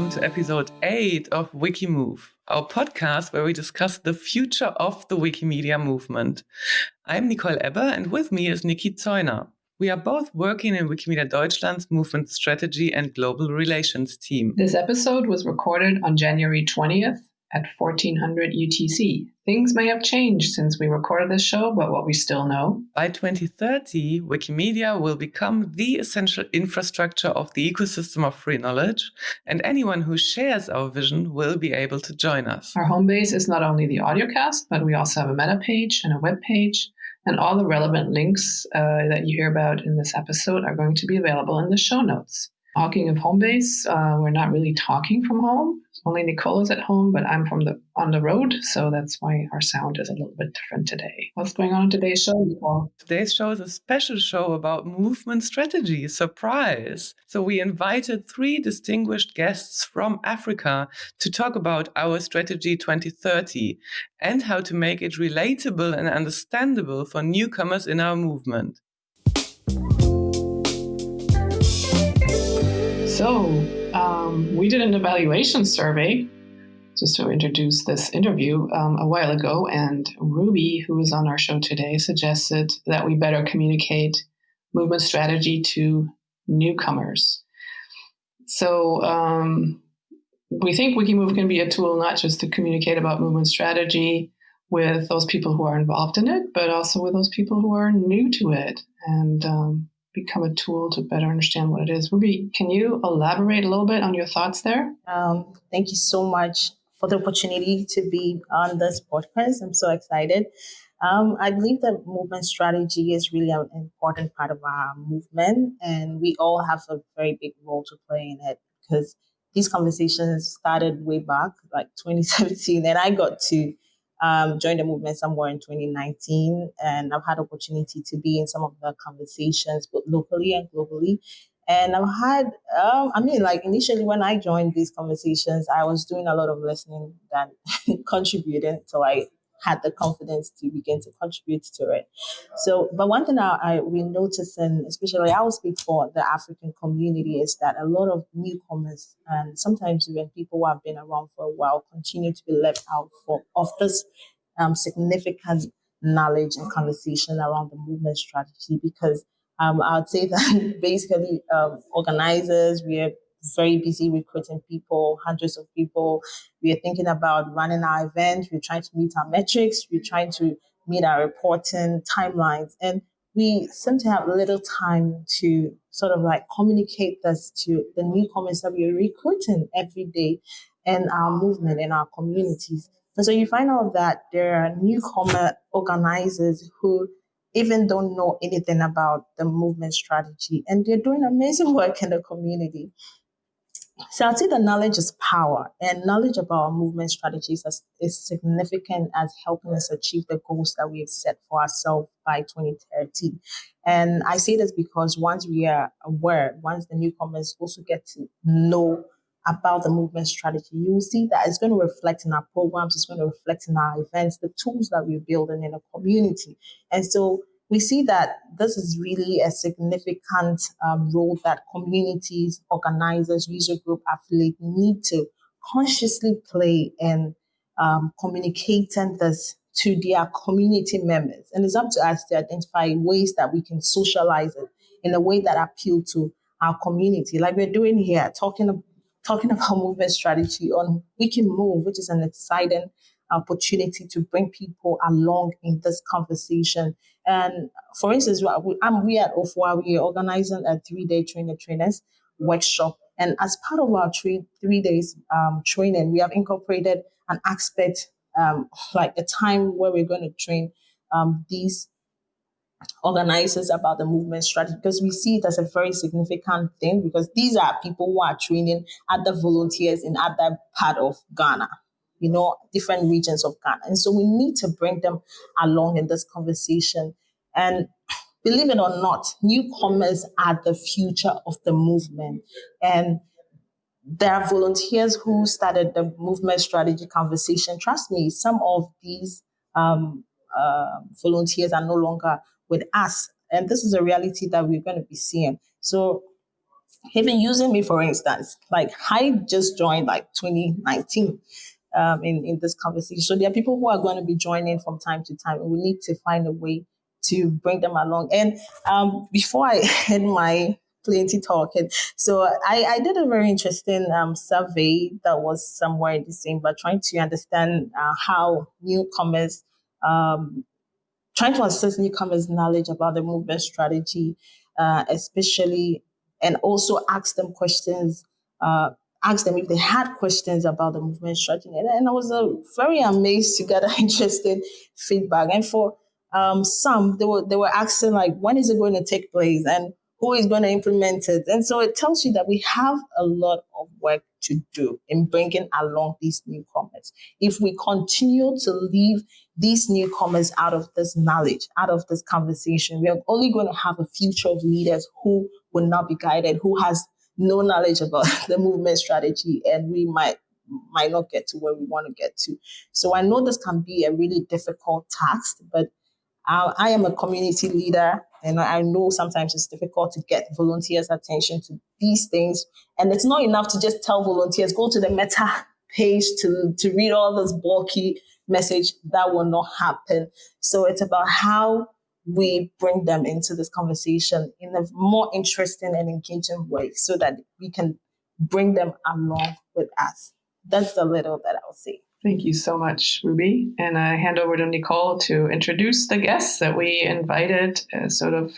welcome to episode 8 of Wikimove, our podcast where we discuss the future of the Wikimedia movement. I'm Nicole Ebber, and with me is Nikki Zeuner. We are both working in Wikimedia Deutschland's movement strategy and global relations team. This episode was recorded on January 20th at 1400 UTC. Things may have changed since we recorded this show, but what we still know. By 2030, Wikimedia will become the essential infrastructure of the ecosystem of free knowledge, and anyone who shares our vision will be able to join us. Our home base is not only the audiocast, but we also have a meta page and a web page. And all the relevant links uh, that you hear about in this episode are going to be available in the show notes. Talking of home base, uh, we're not really talking from home only Nicole is at home, but I'm from the on the road, so that's why our sound is a little bit different today. What's going on in today's show, Nicole? Today's show is a special show about movement strategy. Surprise! So we invited three distinguished guests from Africa to talk about our strategy 2030 and how to make it relatable and understandable for newcomers in our movement. So, um, we did an evaluation survey just to introduce this interview um, a while ago, and Ruby, who is on our show today, suggested that we better communicate movement strategy to newcomers. So um, we think Wikimove can be a tool not just to communicate about movement strategy with those people who are involved in it, but also with those people who are new to it. And um, become a tool to better understand what it is. Ruby, can you elaborate a little bit on your thoughts there? Um, thank you so much for the opportunity to be on this podcast. I'm so excited. Um, I believe that movement strategy is really an important part of our movement, and we all have a very big role to play in it because these conversations started way back, like 2017, and I got to um, joined the movement somewhere in 2019, and I've had opportunity to be in some of the conversations, both locally and globally. And I've had, um, I mean, like initially when I joined these conversations, I was doing a lot of listening than contributing to like had the confidence to begin to contribute to it. So, but one thing I, I we notice, and especially I will speak for the African community, is that a lot of newcomers and sometimes even people who have been around for a while continue to be left out for of this um, significant knowledge and conversation around the movement strategy because um, I'd say that basically um, organizers, we are very busy recruiting people, hundreds of people. We are thinking about running our event. We're trying to meet our metrics. We're trying to meet our reporting timelines. And we seem to have little time to sort of like communicate this to the newcomers that we're recruiting every day in our movement, in our communities. And so you find out that there are newcomer organizers who even don't know anything about the movement strategy and they're doing amazing work in the community. So I'd say that knowledge is power, and knowledge about our movement strategies is, is significant as helping us achieve the goals that we have set for ourselves by 2030. And I say this because once we are aware, once the newcomers also get to know about the movement strategy, you will see that it's going to reflect in our programs, it's going to reflect in our events, the tools that we're building in a community. And so we see that this is really a significant um, role that communities, organizers, user group affiliates need to consciously play in um, communicating this to their community members. And it's up to us to identify ways that we can socialize it in a way that appeal to our community, like we're doing here, talking talking about movement strategy on We Can Wikimove, which is an exciting opportunity to bring people along in this conversation. And for instance, I'm we at OFWA, we are organizing a three-day trainer trainers workshop. And as part of our three three days um, training, we have incorporated an aspect um, like a time where we're going to train um, these organizers about the movement strategy because we see it as a very significant thing because these are people who are training other volunteers in other part of Ghana you know, different regions of Ghana. And so we need to bring them along in this conversation. And believe it or not, newcomers are the future of the movement. And there are volunteers who started the movement strategy conversation. Trust me, some of these um, uh, volunteers are no longer with us. And this is a reality that we're going to be seeing. So even using me for instance like i just joined like 2019 um, in, in this conversation. So there are people who are going to be joining from time to time and we need to find a way to bring them along. And um, before i end my plenty talking so I, I did a very interesting um, survey that was somewhere in December trying to understand uh, how newcomers um, trying to assess newcomers knowledge about the movement strategy uh, especially and also ask them questions, uh, ask them if they had questions about the movement strategy. And, and I was uh, very amazed to get interesting feedback. And for um, some, they were they were asking like, when is it going to take place and who is going to implement it? And so it tells you that we have a lot of work to do in bringing along these newcomers. If we continue to leave these newcomers out of this knowledge, out of this conversation, we are only going to have a future of leaders who will not be guided, who has no knowledge about the movement strategy, and we might might not get to where we want to get to. So I know this can be a really difficult task, but I, I am a community leader, and I know sometimes it's difficult to get volunteers' attention to these things. And it's not enough to just tell volunteers go to the Meta page to to read all this bulky message. That will not happen. So it's about how we bring them into this conversation in a more interesting and engaging way so that we can bring them along with us. That's the little that I'll say. Thank you so much, Ruby. And I hand over to Nicole to introduce the guests that we invited, uh, sort of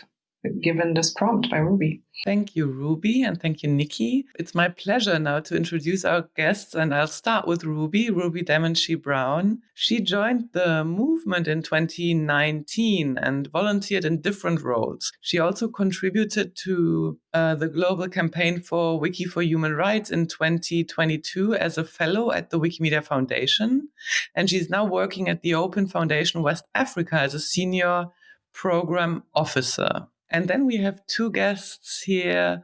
given this prompt by Ruby. Thank you, Ruby, and thank you, Nikki. It's my pleasure now to introduce our guests, and I'll start with Ruby, Ruby Demenshi Brown. She joined the movement in 2019 and volunteered in different roles. She also contributed to uh, the global campaign for Wiki for Human Rights in 2022 as a fellow at the Wikimedia Foundation, and she's now working at the Open Foundation West Africa as a senior program officer. And then we have two guests here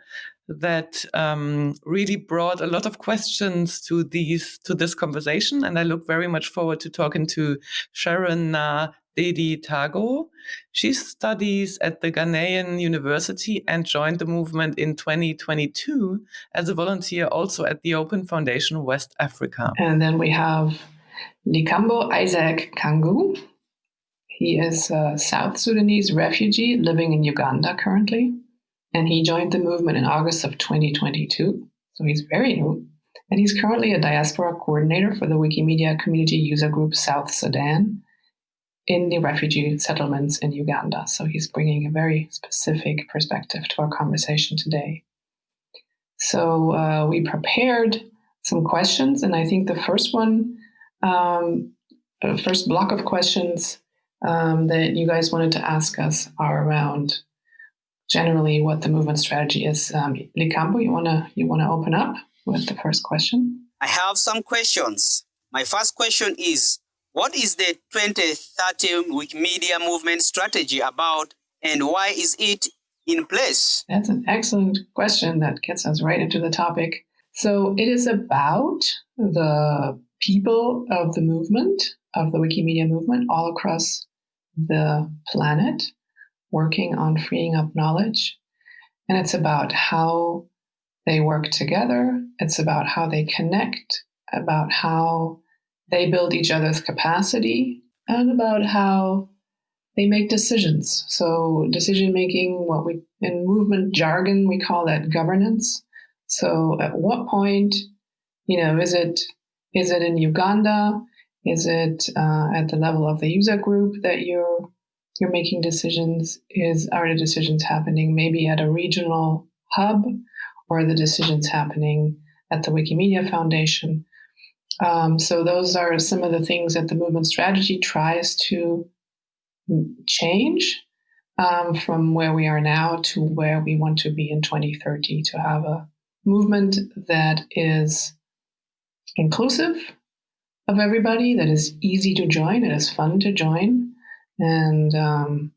that um, really brought a lot of questions to these to this conversation, and I look very much forward to talking to Sharon Na Dedi Tago. She studies at the Ghanaian University and joined the movement in 2022 as a volunteer also at the Open Foundation West Africa. And then we have Likambo Isaac Kangu. He is a South Sudanese refugee living in Uganda currently, and he joined the movement in August of 2022. So he's very new. And he's currently a diaspora coordinator for the Wikimedia community user group South Sudan in the refugee settlements in Uganda. So he's bringing a very specific perspective to our conversation today. So uh, we prepared some questions, and I think the first one, um, first block of questions um, that you guys wanted to ask us are around generally what the movement strategy is. Um, Likambo, you wanna you wanna open up with the first question? I have some questions. My first question is, what is the 2030 Wikimedia movement strategy about, and why is it in place? That's an excellent question that gets us right into the topic. So it is about the people of the movement, of the Wikimedia movement all across the planet working on freeing up knowledge. And it's about how they work together, it's about how they connect, about how they build each other's capacity, and about how they make decisions. So, decision making, what we in movement jargon, we call that governance. So, at what point, you know, is it is it in Uganda? Is it uh, at the level of the user group that you're you're making decisions? Is are the decisions happening maybe at a regional hub, or are the decisions happening at the Wikimedia Foundation? Um, so those are some of the things that the movement strategy tries to change um, from where we are now to where we want to be in 2030 to have a movement that is inclusive of everybody, that is easy to join, it is fun to join, and um,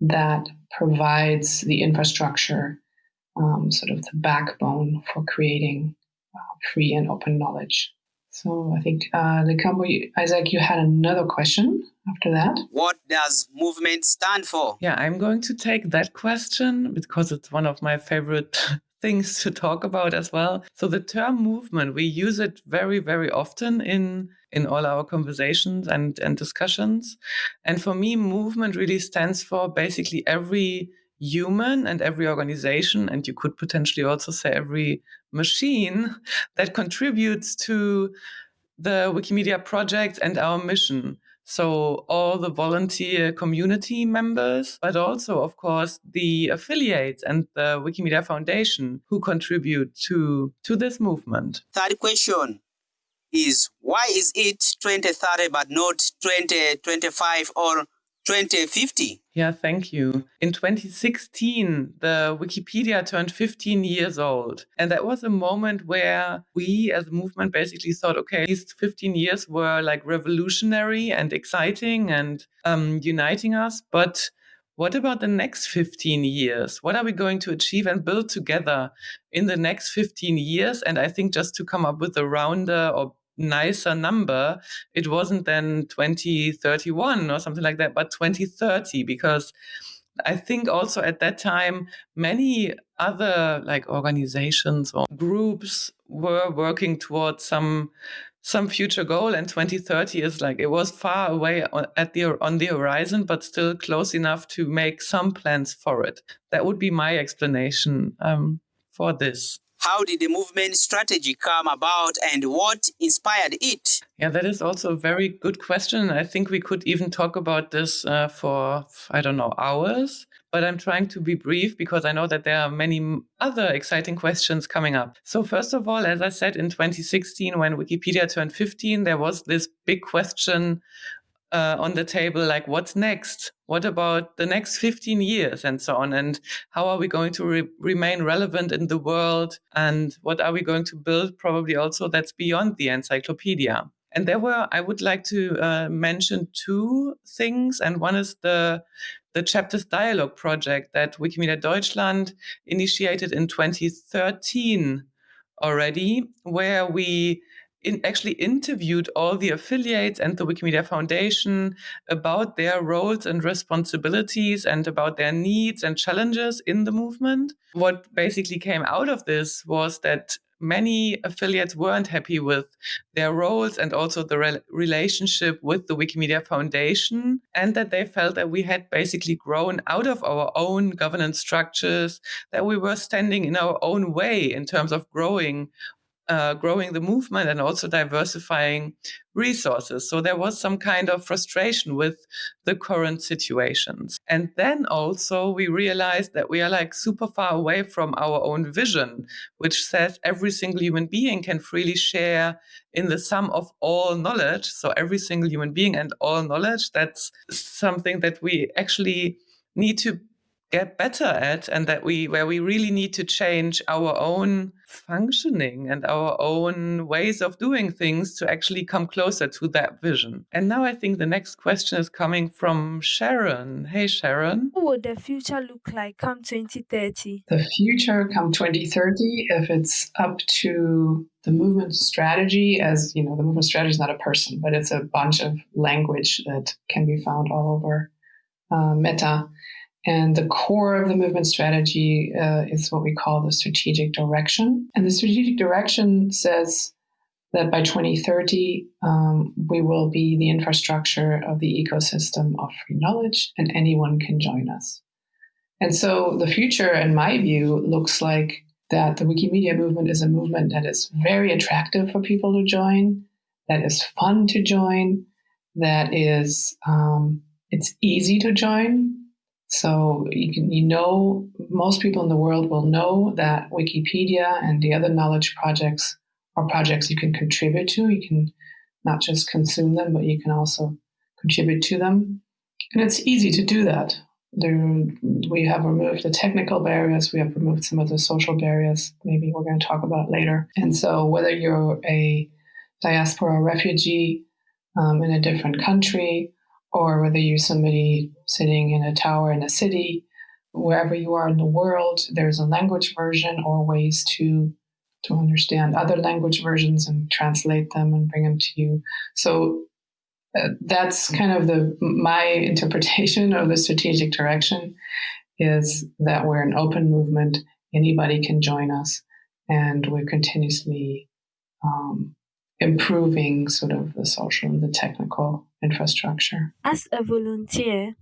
that provides the infrastructure, um, sort of the backbone for creating uh, free and open knowledge. So I think, uh, Likambo, Isaac, you had another question after that. What does movement stand for? Yeah, I'm going to take that question because it's one of my favorite things to talk about as well. So the term movement, we use it very, very often in in all our conversations and, and discussions. And for me, movement really stands for basically every human and every organization, and you could potentially also say every machine that contributes to the Wikimedia project and our mission. So all the volunteer community members, but also, of course, the affiliates and the Wikimedia Foundation who contribute to, to this movement. Third question is why is it 2030 but not 2025 or 2050? Yeah, thank you. In 2016, the Wikipedia turned 15 years old. And that was a moment where we as a movement basically thought, okay, these 15 years were like revolutionary and exciting and um, uniting us. But what about the next 15 years? What are we going to achieve and build together in the next 15 years? And I think just to come up with a rounder or nicer number, it wasn't then 2031 or something like that, but 2030, because I think also at that time, many other like organizations or groups were working towards some some future goal and 2030 is like it was far away at the on the horizon but still close enough to make some plans for it that would be my explanation um, for this how did the movement strategy come about and what inspired it? Yeah, that is also a very good question. I think we could even talk about this uh, for, I don't know, hours. But I'm trying to be brief because I know that there are many other exciting questions coming up. So, first of all, as I said in 2016, when Wikipedia turned 15, there was this big question uh, on the table like what's next? What about the next 15 years? And so on. And how are we going to re- remain relevant in the world? And what are we going to build probably also that's beyond the encyclopedia? And there were i would like to uh, mention two things. And one is the the chapters dialogue project that wikimedia deutschland initiated in 2013 already where we in actually interviewed all the affiliates and the Wikimedia Foundation about their roles and responsibilities and about their needs and challenges in the movement. What basically came out of this was that many affiliates weren't happy with their roles and also the re- relationship with the Wikimedia Foundation, and that they felt that we had basically grown out of our own governance structures, that we were standing in our own way in terms of growing uh, growing the movement and also diversifying resources. So there was some kind of frustration with the current situations. And then also we realized that we are like super far away from our own vision, which says every single human being can freely share in the sum of all knowledge. So every single human being and all knowledge, that's something that we actually need to get better at and that we where we really need to change our own functioning and our own ways of doing things to actually come closer to that vision. And now I think the next question is coming from Sharon. Hey Sharon. What would the future look like come 2030? The future come 2030 if it's up to the movement strategy as you know the movement strategy is not a person but it's a bunch of language that can be found all over uh, meta and the core of the movement strategy uh, is what we call the strategic direction. And the strategic direction says that by 2030, um, we will be the infrastructure of the ecosystem of free knowledge and anyone can join us. And so the future, in my view, looks like that the Wikimedia movement is a movement that is very attractive for people to join, that is fun to join, that is um, it's easy to join so you can, you know, most people in the world will know that Wikipedia and the other knowledge projects are projects you can contribute to. You can not just consume them, but you can also contribute to them. And it's easy to do that. There, we have removed the technical barriers. We have removed some of the social barriers. Maybe we're going to talk about later. And so, whether you're a diaspora refugee um, in a different country, or whether you're somebody sitting in a tower in a city, wherever you are in the world, there's a language version or ways to to understand other language versions and translate them and bring them to you. So uh, that's kind of the my interpretation of the strategic direction is that we're an open movement anybody can join us, and we're continuously um, improving sort of the social and the technical infrastructure. As a volunteer,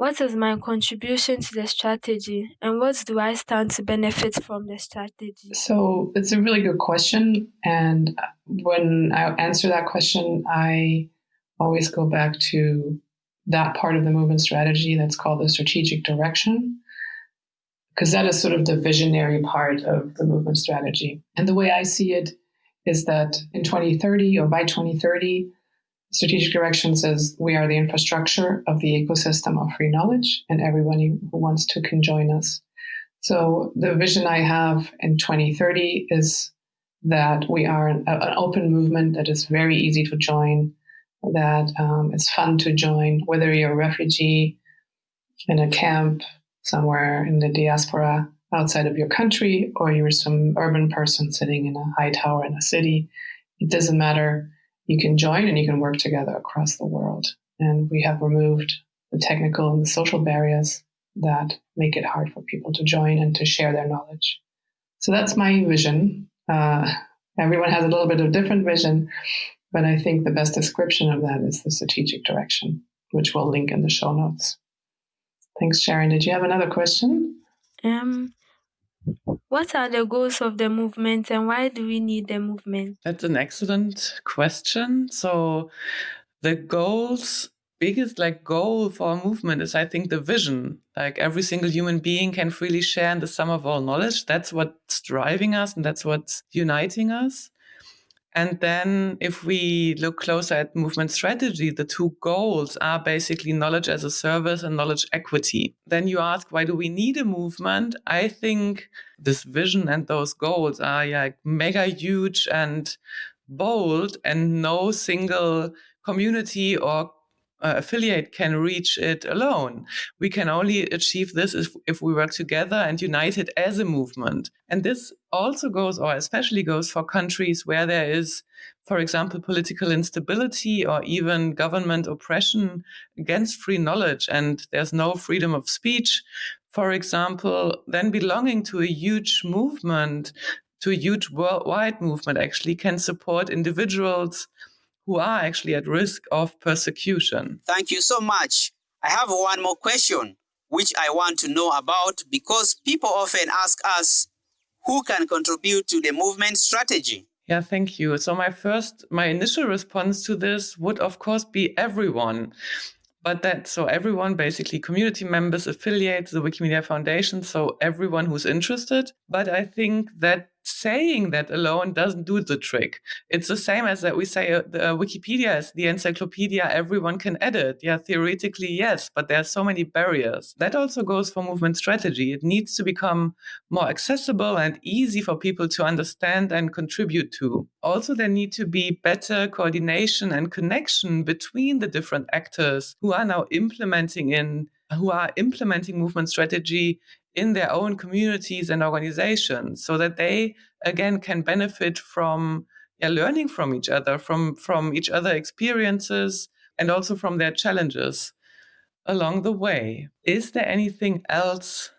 what is my contribution to the strategy and what do I stand to benefit from the strategy? So it's a really good question. And when I answer that question, I always go back to that part of the movement strategy that's called the strategic direction, because that is sort of the visionary part of the movement strategy. And the way I see it is that in 2030 or by 2030, strategic direction says we are the infrastructure of the ecosystem of free knowledge, and everyone who wants to can join us. So the vision I have in 2030 is that we are an, open movement that is very easy to join, that um, is fun to join, whether you're a refugee in a camp somewhere in the diaspora outside of your country or you're some urban person sitting in a high tower in a city. It doesn't matter you can join and you can work together across the world. And we have removed the technical and the social barriers that make it hard for people to join and to share their knowledge. So that's my vision. Uh, everyone has a little bit of different vision, but I think the best description of that is the strategic direction, which we'll link in the show notes. Thanks, Sharon. Did you have another question? Um, what are the goals of the movement and why do we need the movement? That's an excellent question. So, the goals, biggest like goal for a movement is, I think, the vision. Like every single human being can freely share in the sum of all knowledge. That's what's driving us and that's what's uniting us. And then, if we look closer at movement strategy, the two goals are basically knowledge as a service and knowledge equity. Then you ask, why do we need a movement? I think this vision and those goals are like mega huge and bold, and no single community or uh, affiliate can reach it alone. We can only achieve this if, if we work together and united as a movement. And this also goes, or especially goes, for countries where there is, for example, political instability or even government oppression against free knowledge, and there's no freedom of speech. For example, then belonging to a huge movement, to a huge worldwide movement, actually can support individuals who are actually at risk of persecution. Thank you so much. I have one more question which I want to know about because people often ask us who can contribute to the movement strategy. Yeah, thank you. So my first my initial response to this would of course be everyone but that so everyone basically community members affiliates the wikimedia foundation so everyone who's interested but i think that saying that alone doesn't do the trick. It's the same as that we say uh, the uh, wikipedia is the encyclopedia everyone can edit. Yeah theoretically yes but there are so many barriers. That also goes for movement strategy. It needs to become more accessible and easy for people to understand and contribute to. Also there need to be better coordination and connection between the different actors who are now implementing in who are implementing movement strategy in their own communities and organizations so that they again can benefit from yeah, learning from each other from from each other experiences and also from their challenges along the way. Is there anything else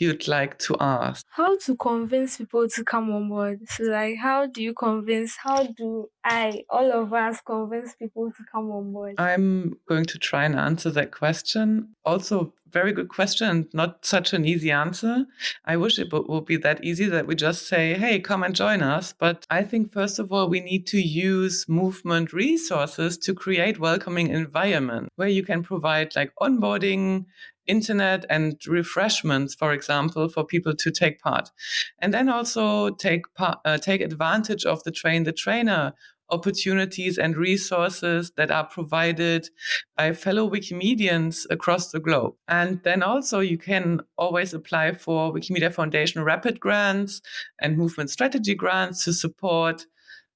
you'd like to ask? How to convince people to come on board? So, like, how do you convince, how do I, all of us, convince people to come on board? I'm going to try and answer that question. Also, very good question, not such an easy answer. I wish it would be that easy that we just say, hey, come and join us. But I think, first of all, we need to use movement resources to create welcoming environment where you can provide like onboarding internet and refreshments, for example, for people to take part. And then also take, uh, take advantage of the train the trainer opportunities and resources that are provided by fellow Wikimedians across the globe. And then also you can always apply for Wikimedia Foundation rapid grants and movement strategy grants to support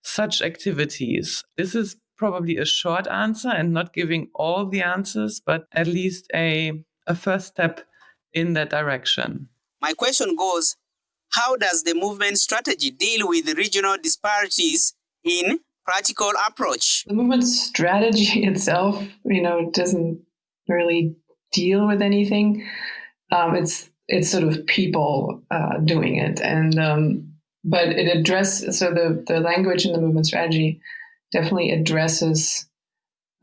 such activities. This is probably a short answer and not giving all the answers, but at least a a first step in that direction. My question goes How does the movement strategy deal with regional disparities in practical approach? The movement strategy itself, you know, doesn't really deal with anything. Um, it's it's sort of people uh, doing it, and um, but it addresses so the the language in the movement strategy definitely addresses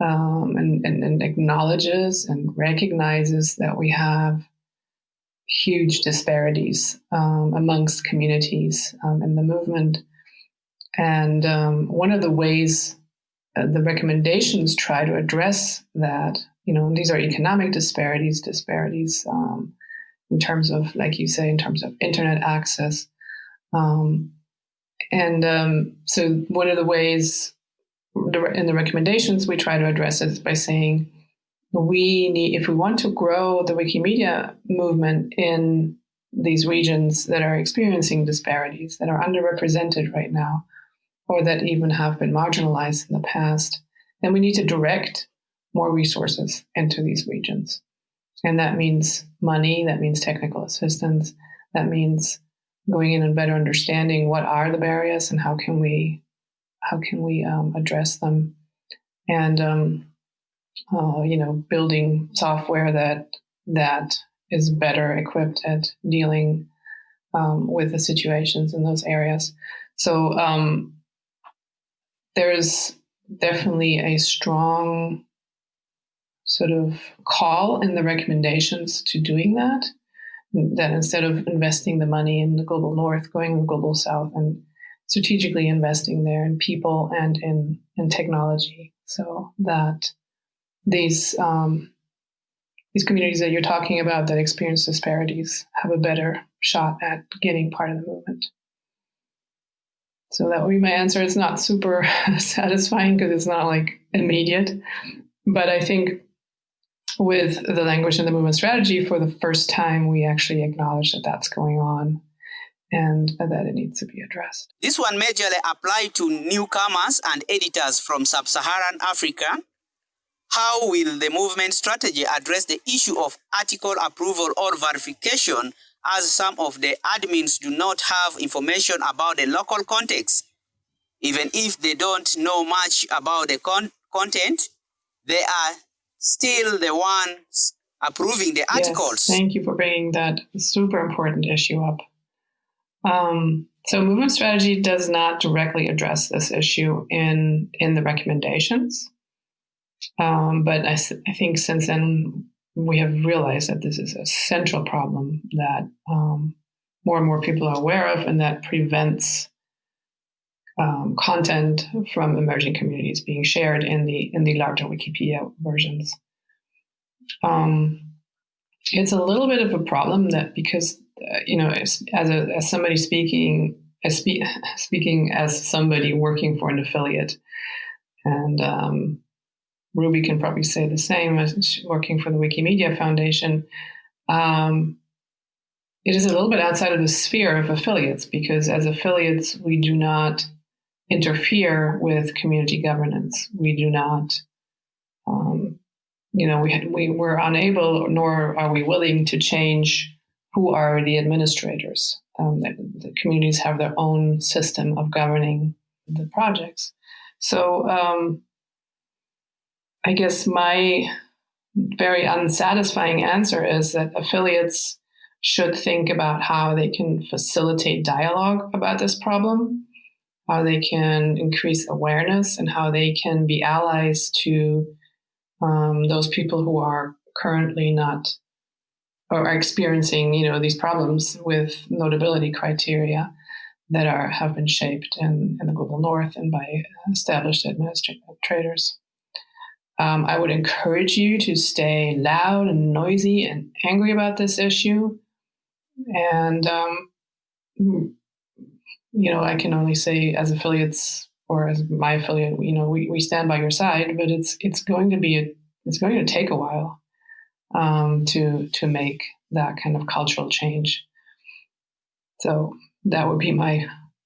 um, and, and, and acknowledges and recognizes that we have huge disparities um, amongst communities um, in the movement. And um, one of the ways uh, the recommendations try to address that, you know, these are economic disparities, disparities um, in terms of, like you say, in terms of internet access. Um, and um, so one of the ways in the recommendations we try to address it by saying, we need, if we want to grow the Wikimedia movement in these regions that are experiencing disparities, that are underrepresented right now, or that even have been marginalized in the past, then we need to direct more resources into these regions. And that means money, that means technical assistance, that means going in and better understanding what are the barriers and how can we how can we um, address them and um, uh, you know, building software that that is better equipped at dealing um, with the situations in those areas. So um, there's definitely a strong sort of call in the recommendations to doing that. That instead of investing the money in the global north, going global south, and strategically investing there in people and in in technology, so that these um, these communities that you're talking about that experience disparities have a better shot at getting part of the movement. So that would be my answer. It's not super satisfying because it's not like immediate, but I think with the language and the movement strategy, for the first time, we actually acknowledge that that's going on and that it needs to be addressed. This one majorly applied to newcomers and editors from sub-Saharan Africa how will the movement strategy address the issue of article approval or verification as some of the admins do not have information about the local context? Even if they don't know much about the con content, they are still the ones approving the articles. Yes, thank you for bringing that super important issue up. Um, so movement strategy does not directly address this issue in, in the recommendations. Um, but I, I, think since then, we have realized that this is a central problem that um, more and more people are aware of and that prevents um, content from emerging communities being shared in the in the larger Wikipedia versions. Um, it's a little bit of a problem that because you know as, as, a, as somebody speaking as spe- speaking as somebody working for an affiliate and um, Ruby can probably say the same as working for the Wikimedia Foundation. Um, it is a little bit outside of the sphere of affiliates because as affiliates, we do not interfere with community governance. We do not, um, you know, we, we, we're unable nor are we willing to change who are the administrators. Um, the, the, communities have their own system of governing the projects. So, um, I guess my very unsatisfying answer is that affiliates should think about how they can facilitate dialogue about this problem, how they can increase awareness, and how they can be allies to um, those people who are currently not or are experiencing, you know, these problems with notability criteria that are have been shaped in, in the global north and by established administrators. Um, I would encourage you to stay loud and noisy and angry about this issue. And, um, you know, I can only say as affiliates or as my affiliate, you know, we, we stand by your side, but it's, it's going to be, a, it's going to take a while um, to, to make that kind of cultural change. So that would be my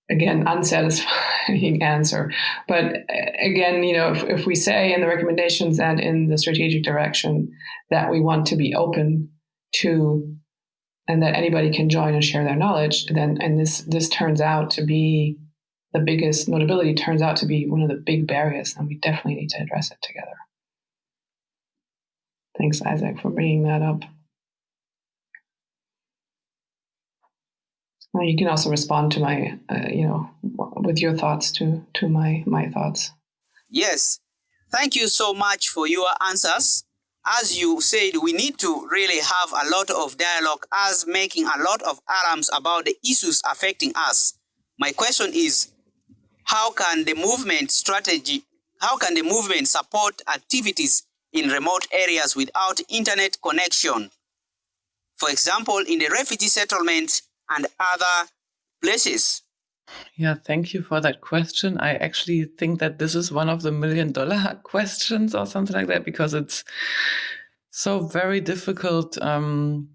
again unsatisfying answer but uh, again you know if, if we say in the recommendations and in the strategic direction that we want to be open to and that anybody can join and share their knowledge then and this this turns out to be the biggest notability turns out to be one of the big barriers and we definitely need to address it together thanks isaac for bringing that up Well, you can also respond to my, uh, you know, with your thoughts to to my my thoughts. Yes, thank you so much for your answers. As you said, we need to really have a lot of dialogue as making a lot of alarms about the issues affecting us. My question is, how can the movement strategy, how can the movement support activities in remote areas without internet connection? For example, in the refugee settlement and other places. Yeah, thank you for that question. I actually think that this is one of the million dollar questions or something like that because it's so very difficult um,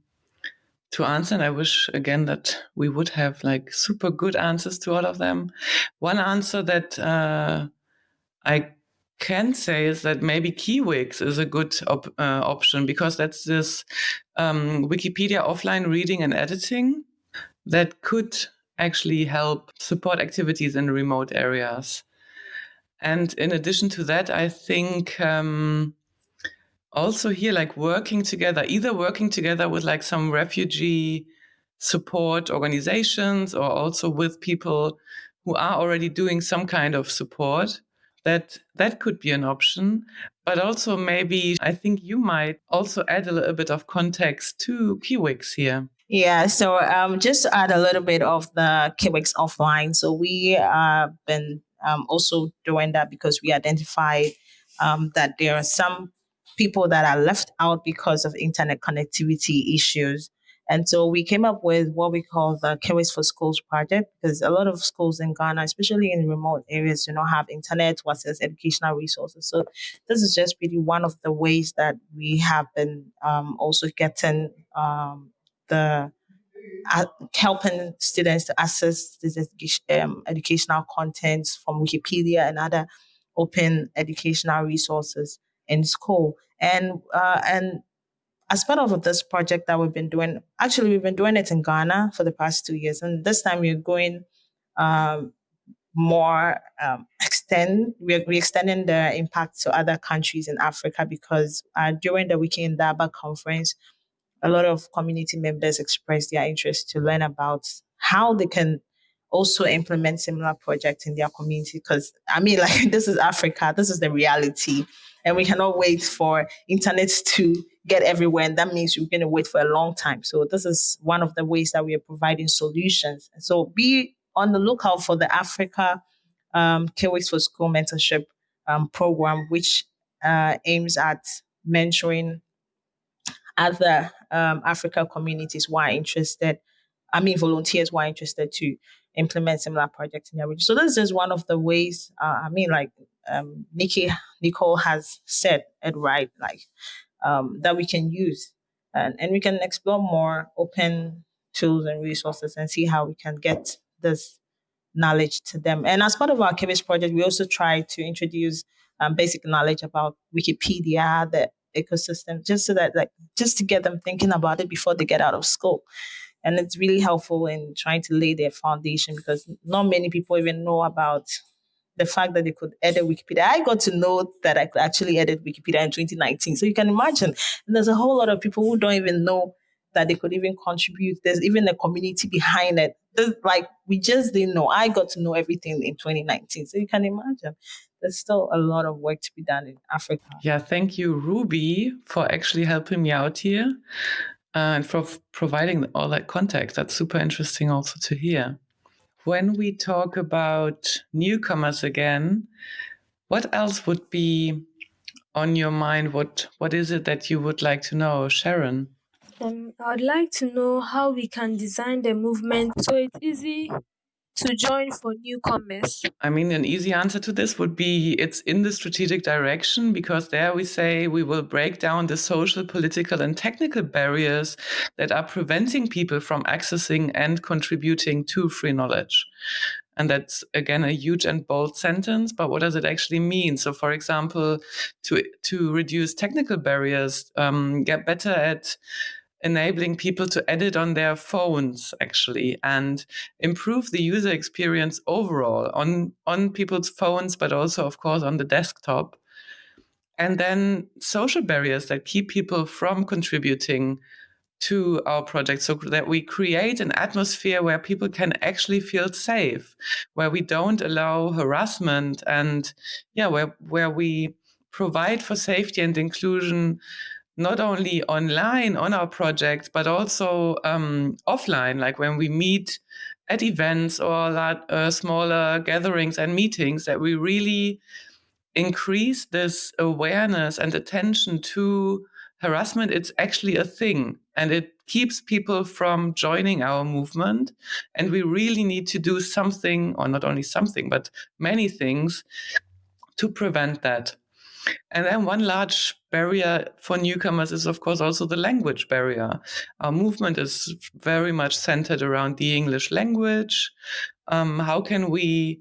to answer. And I wish again that we would have like super good answers to all of them. One answer that uh, I can say is that maybe Kiwix is a good op uh, option because that's this um, Wikipedia offline reading and editing that could actually help support activities in remote areas. And in addition to that, I think um, also here, like working together, either working together with like some refugee support organizations or also with people who are already doing some kind of support that that could be an option but also maybe i think you might also add a little bit of context to kiwix here yeah, so um, just add a little bit of the Kiwix offline. So we have been um, also doing that because we identified um, that there are some people that are left out because of internet connectivity issues. And so we came up with what we call the Kiwix for Schools project because a lot of schools in Ghana, especially in remote areas, do not have internet to access educational resources. So this is just really one of the ways that we have been um, also getting um, the uh, helping students to access this um, educational content from Wikipedia and other open educational resources in school. And uh, and as part of this project that we've been doing, actually we've been doing it in Ghana for the past two years, and this time we're going um, more um, extend. We're, we're extending the impact to other countries in Africa because uh, during the Wiki Indaba conference, a lot of community members expressed their interest to learn about how they can also implement similar projects in their community. Because I mean, like this is Africa, this is the reality, and we cannot wait for internet to get everywhere, and that means you're going to wait for a long time. So this is one of the ways that we are providing solutions. So be on the lookout for the Africa um, Kiwix for School mentorship um, program, which uh, aims at mentoring other um, Africa communities who are interested, I mean, volunteers who are interested to implement similar projects in their region. So this is one of the ways, uh, I mean, like um, Nikki, Nicole has said it right, like um, that we can use and, and we can explore more open tools and resources and see how we can get this knowledge to them. And as part of our Kiwix project, we also try to introduce um, basic knowledge about Wikipedia, the ecosystem just so that like just to get them thinking about it before they get out of school and it's really helpful in trying to lay their foundation because not many people even know about the fact that they could edit Wikipedia. I got to know that I could actually edit Wikipedia in 2019. So you can imagine. And there's a whole lot of people who don't even know that they could even contribute. There's even a community behind it. There's, like we just didn't know. I got to know everything in 2019. So you can imagine there's still a lot of work to be done in Africa. Yeah, thank you, Ruby, for actually helping me out here uh, and for providing all that context. That's super interesting also to hear. When we talk about newcomers again, what else would be on your mind? What What is it that you would like to know, Sharon? Um, I'd like to know how we can design the movement so it's easy to join for newcomers? I mean, an easy answer to this would be it's in the strategic direction because there we say we will break down the social, political, and technical barriers that are preventing people from accessing and contributing to free knowledge. And that's again a huge and bold sentence, but what does it actually mean? So, for example, to to reduce technical barriers, um, get better at enabling mm-hmm. people to edit on their phones actually and improve the user experience overall on on people's phones but also of course on the desktop. And then social barriers that keep people from contributing to our project so that we create an atmosphere where people can actually feel safe where we don't allow harassment and yeah where where we provide for safety and inclusion not only online on our project but also um, offline like when we meet at events or uh, smaller gatherings and meetings that we really increase this awareness and attention to harassment. It's actually a thing and it keeps people from joining our movement and we really need to do something or not only something but many things to prevent that and then one large barrier for newcomers is of course also the language barrier our movement is very much centered around the english language um, how can we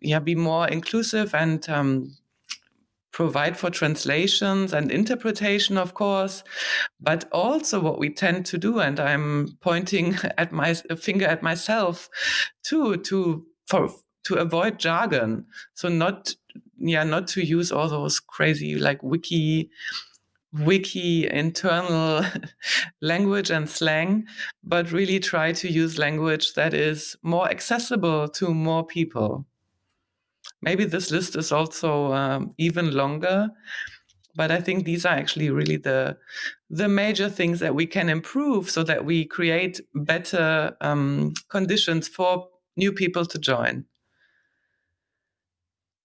yeah be more inclusive and um, provide for translations and interpretation, of course, but also what we tend to do, and I'm pointing at my finger at myself too, to for to avoid jargon. So not yeah, not to use all those crazy like wiki wiki internal language and slang, but really try to use language that is more accessible to more people. Maybe this list is also um, even longer, but I think these are actually really the the major things that we can improve so that we create better um, conditions for new people to join.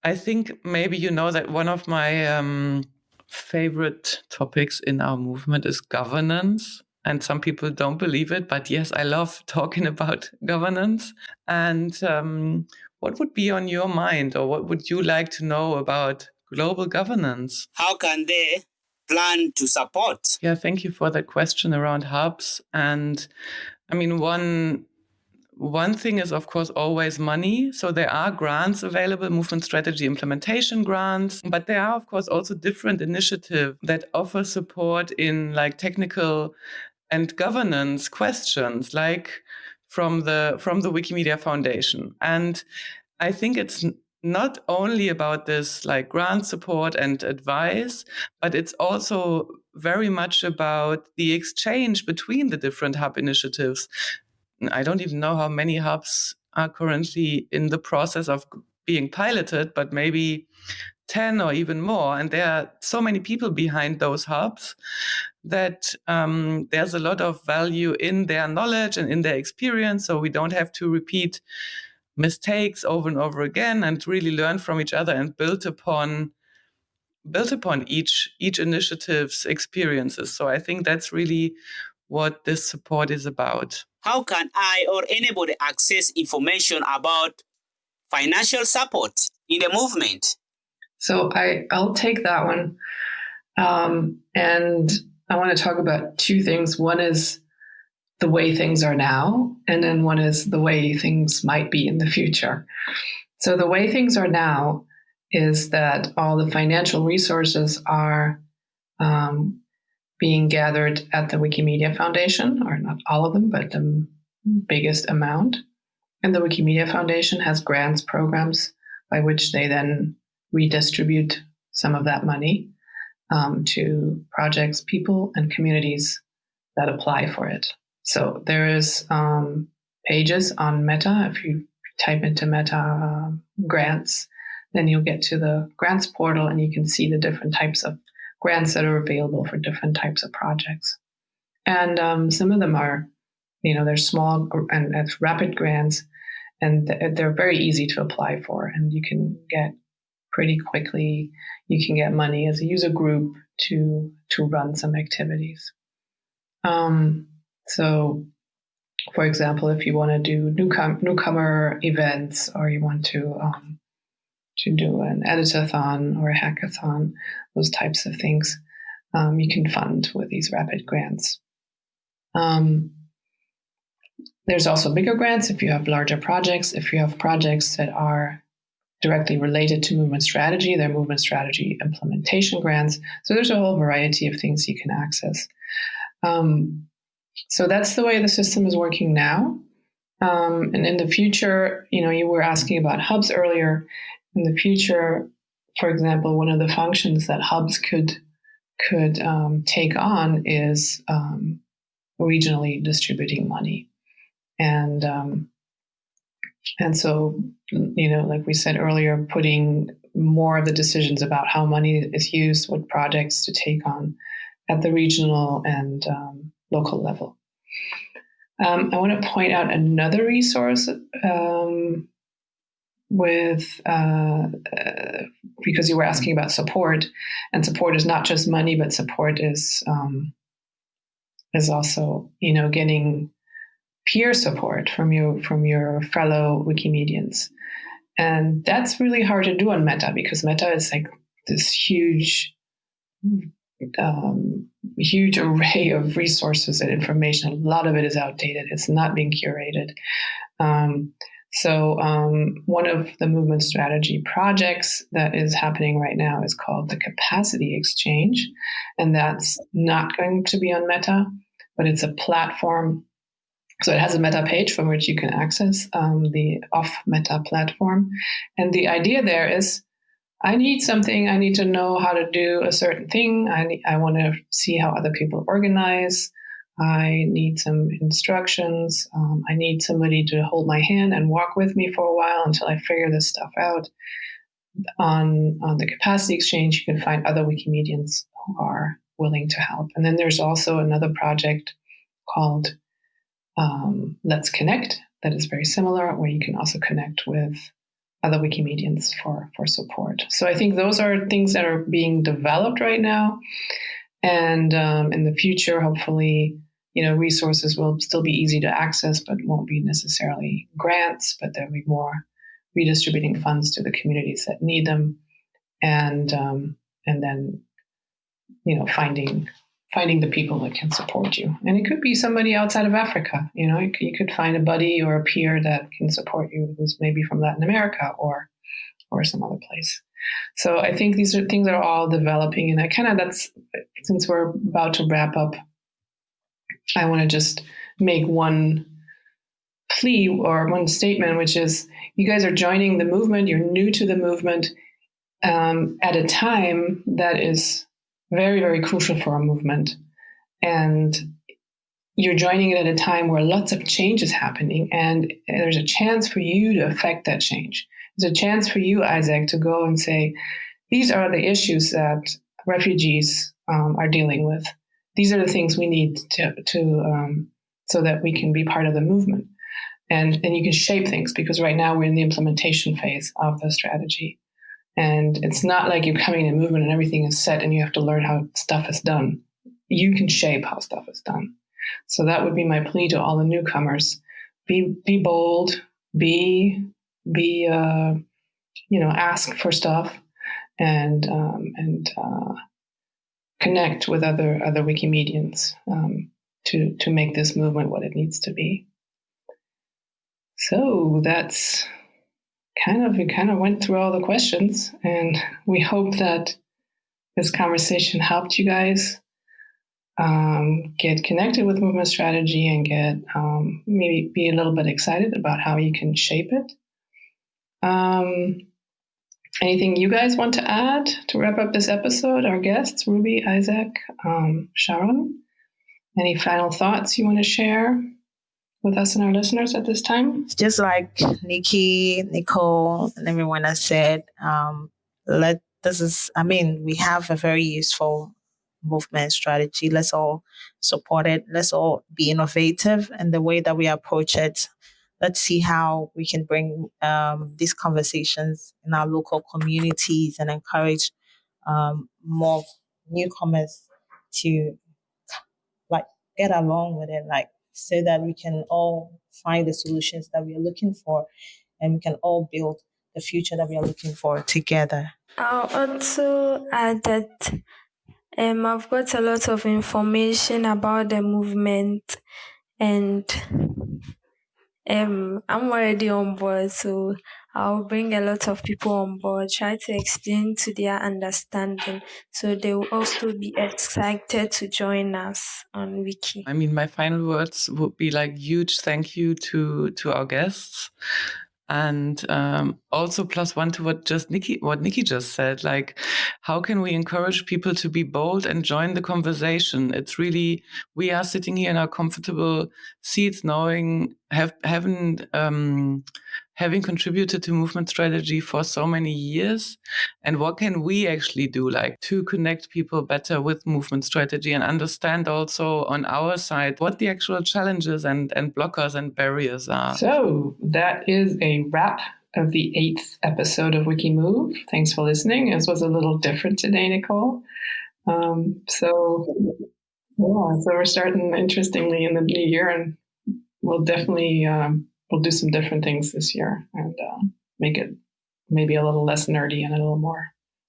I think maybe you know that one of my um, favorite topics in our movement is governance. And some people don't believe it, but yes, I love talking about governance. And um, what would be on your mind, or what would you like to know about global governance? How can they plan to support? Yeah, thank you for that question around hubs. And I mean, one one thing is, of course, always money. So there are grants available, movement strategy implementation grants, but there are, of course, also different initiatives that offer support in like technical and governance questions, like from the from the Wikimedia Foundation. And I think it's not only about this like grant support and advice, but it's also very much about the exchange between the different hub initiatives. I don't even know how many hubs are currently in the process of being piloted, but maybe 10 or even more. And there are so many people behind those hubs that um, there's a lot of value in their knowledge and in their experience. So we don't have to repeat mistakes over and over again and really learn from each other and build upon build upon each each initiative's experiences. So I think that's really what this support is about. How can I or anybody access information about financial support in the movement? So I, I'll take that one. Um, and I want to talk about two things. One is the way things are now, and then one is the way things might be in the future. So, the way things are now is that all the financial resources are um, being gathered at the Wikimedia Foundation, or not all of them, but the biggest amount. And the Wikimedia Foundation has grants programs by which they then redistribute some of that money um, to projects, people, and communities that apply for it. So there is um, pages on Meta. If you type into Meta uh, grants, then you'll get to the grants portal and you can see the different types of grants that are available for different types of projects. And um, some of them are, you know, they're small and, and rapid grants, and they're very easy to apply for, and you can get pretty quickly. You can get money as a user group to to run some activities. Um, so, for example, if you want to do newcom- newcomer events or you want to um, to do an editathon or a hackathon, those types of things, um, you can fund with these rapid grants. Um, there's also bigger grants if you have larger projects. If you have projects that are directly related to movement strategy. They're movement strategy implementation grants. So there's a whole variety of things you can access. Um, so that's the way the system is working now. Um, and in the future, you know, you were asking about hubs earlier. In the future, for example, one of the functions that hubs could could um, take on is um, regionally distributing money. And um, and so, you know, like we said earlier, putting more of the decisions about how money is used, what projects to take on at the regional and um, local level. Um, I want to point out another resource um, with uh, uh, because you were asking about support, and support is not just money, but support is um, is also you know getting peer support from you from your fellow Wikimedians, and that's really hard to do on Meta because Meta is like this huge um, huge array of resources and information. A lot of it is outdated. It's not being curated. Um, so, um, one of the movement strategy projects that is happening right now is called the Capacity Exchange. And that's not going to be on Meta, but it's a platform. So, it has a Meta page from which you can access um, the off Meta platform. And the idea there is I need something. I need to know how to do a certain thing. I, I want to see how other people organize. I need some instructions. Um, I need somebody to hold my hand and walk with me for a while until I figure this stuff out. On, on the capacity exchange, you can find other Wikimedians who are willing to help. And then there's also another project called um, Let's Connect that is very similar, where you can also connect with other Wikimedians for, for support. So I think those are things that are being developed right now. And um, in the future, hopefully, you know, resources will still be easy to access, but won't be necessarily grants, but there'll be more redistributing funds to the communities that need them. And, um, and then, you know, finding finding the people that can support you. And it could be somebody outside of Africa. You know, you could find a buddy or a peer that can support you who's maybe from Latin America or or some other place. So I think these are things are all developing, and I kind of that's since we're about to wrap up, I want to just make one plea or one statement, which is you guys are joining the movement, you're new to the movement um, at a time that is very, very crucial for our movement. And you're joining it at a time where lots of change is happening, and there's a chance for you to affect that change. There's a chance for you, Isaac, to go and say, these are the issues that refugees um, are dealing with. These are the things we need to, to um, so that we can be part of the movement. And, and you can shape things because right now we're in the implementation phase of the strategy. And it's not like you're coming in a movement and everything is set and you have to learn how stuff is done. You can shape how stuff is done. So that would be my plea to all the newcomers: be be bold, be be uh, you know ask for stuff, and um, and uh, connect with other other Wikimedians um, to to make this movement what it needs to be. So that's kind of we kind of went through all the questions, and we hope that this conversation helped you guys um, get connected with movement strategy and get um, maybe be a little bit excited about how you can shape it. Um, anything you guys want to add to wrap up this episode? Our guests, Ruby, Isaac, um, Sharon. Any final thoughts you want to share? with us and our listeners at this time? Just like Nikki, Nicole, and everyone has said, um, let this is, I mean, we have a very useful movement strategy. Let's all support it. Let's all be innovative in the way that we approach it. Let's see how we can bring um, these conversations in our local communities and encourage um, more newcomers to like get along with it. Like so that we can all find the solutions that we are looking for and we can all build the future that we are looking for together. I'll also add that um, I've got a lot of information about the movement and um, I'm already on board, so I'll bring a lot of people on board, try to explain to their understanding so they will also be excited to join us on Wiki. I mean, my final words would be like huge thank you to to our guests. And um, also plus one to what just Nikki what Nikki just said like how can we encourage people to be bold and join the conversation? It's really we are sitting here in our comfortable seats knowing have haven't um, having contributed to movement strategy for so many years? And what can we actually do like to connect people better with movement strategy and understand also on our side what the actual challenges and and blockers and barriers are? So that is a wrap of the eighth episode of wikimove. Thanks for listening. This was a little different today nicole. Um, so yeah so we're starting interestingly in the new year and we'll definitely um, we'll do some different things this year and uh, make it maybe a little less nerdy and a little more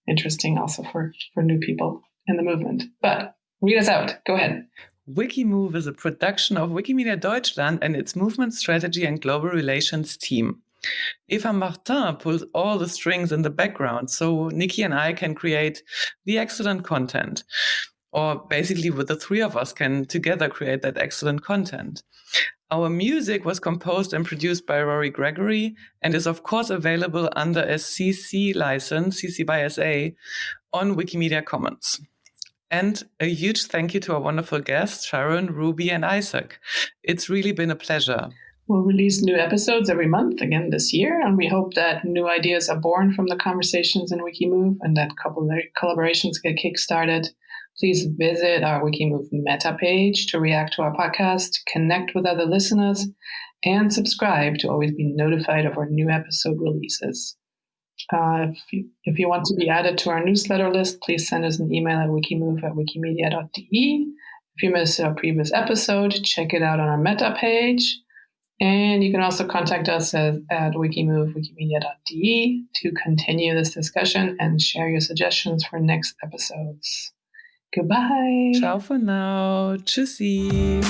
interesting also for for new people in the movement. But read us out. Go ahead. Wikimove is a production of Wikimedia Deutschland and its movement strategy and global relations team. Eva Martin pulls all the strings in the background so Nikki and I can create the excellent content or basically with the three of us can together create that excellent content. Our music was composed and produced by Rory Gregory and is of course available under a CC license, CC by SA, on Wikimedia Commons. And a huge thank you to our wonderful guests, Sharon, Ruby, and Isaac. It's really been a pleasure. We'll release new episodes every month again this year, and we hope that new ideas are born from the conversations in Wikimove and that collaborations get kickstarted Please visit our Wikimove meta page to react to our podcast, connect with other listeners, and subscribe to always be notified of our new episode releases. Uh, if, you, if you want to be added to our newsletter list, please send us an email at wikimove at wikimedia.de. If you missed our previous episode, check it out on our meta page. And you can also contact us at, at wikimedia.de to continue this discussion and share your suggestions for next episodes. Goodbye. Ciao for now. Tschüssi.